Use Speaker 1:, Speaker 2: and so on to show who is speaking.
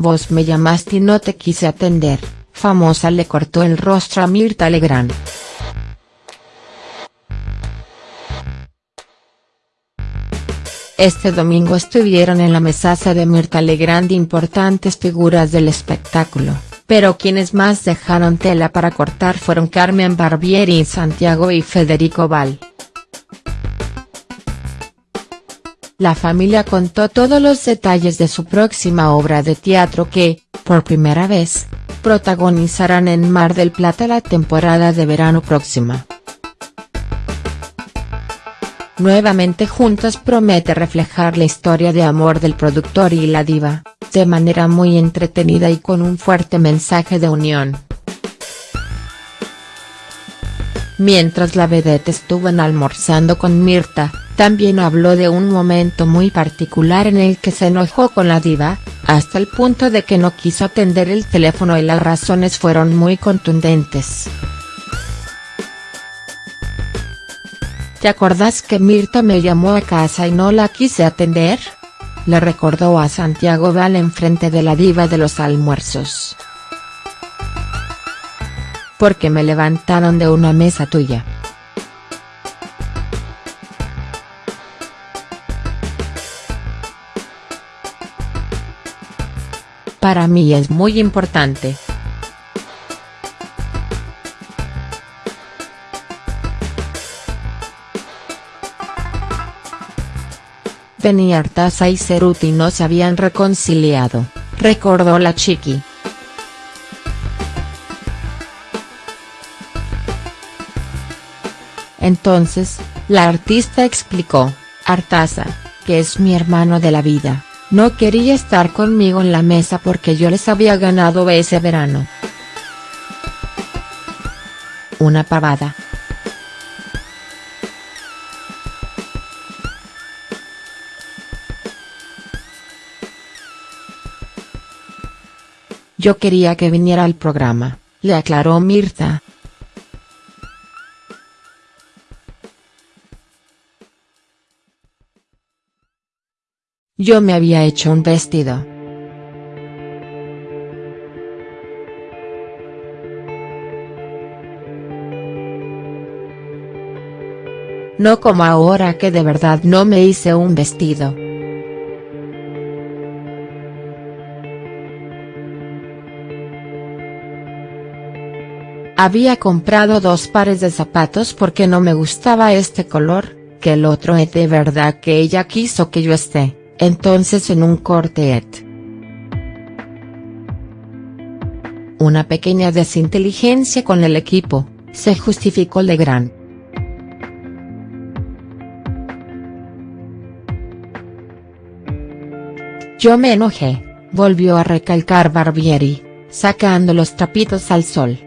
Speaker 1: Vos me llamaste y no te quise atender, famosa le cortó el rostro a Mirta Legrand. Este domingo estuvieron en la mesaza de Mirta Legrand importantes figuras del espectáculo, pero quienes más dejaron tela para cortar fueron Carmen Barbieri Santiago y Federico Val. La familia contó todos los detalles de su próxima obra de teatro que, por primera vez, protagonizarán en Mar del Plata la temporada de verano próxima. Nuevamente Juntos promete reflejar la historia de amor del productor y la diva, de manera muy entretenida y con un fuerte mensaje de unión. Mientras la vedette estuvo almorzando con Mirta, también habló de un momento muy particular en el que se enojó con la diva, hasta el punto de que no quiso atender el teléfono y las razones fueron muy contundentes. ¿Te acordás que Mirta me llamó a casa y no la quise atender? Le recordó a Santiago Val en frente de la diva de los almuerzos. Porque me levantaron de una mesa tuya. Para mí es muy importante. Penny Artaza y Ceruti no se habían reconciliado, recordó la chiqui. Entonces, la artista explicó, Artaza, que es mi hermano de la vida, no quería estar conmigo en la mesa porque yo les había ganado ese verano. Una pavada. Yo quería que viniera al programa, le aclaró Mirta. Yo me había hecho un vestido. No como ahora que de verdad no me hice un vestido. Había comprado dos pares de zapatos porque no me gustaba este color, que el otro es de verdad que ella quiso que yo esté, entonces en un cortet. Una pequeña desinteligencia con el equipo, se justificó Legrand. Yo me enojé, volvió a recalcar Barbieri, sacando los trapitos al sol.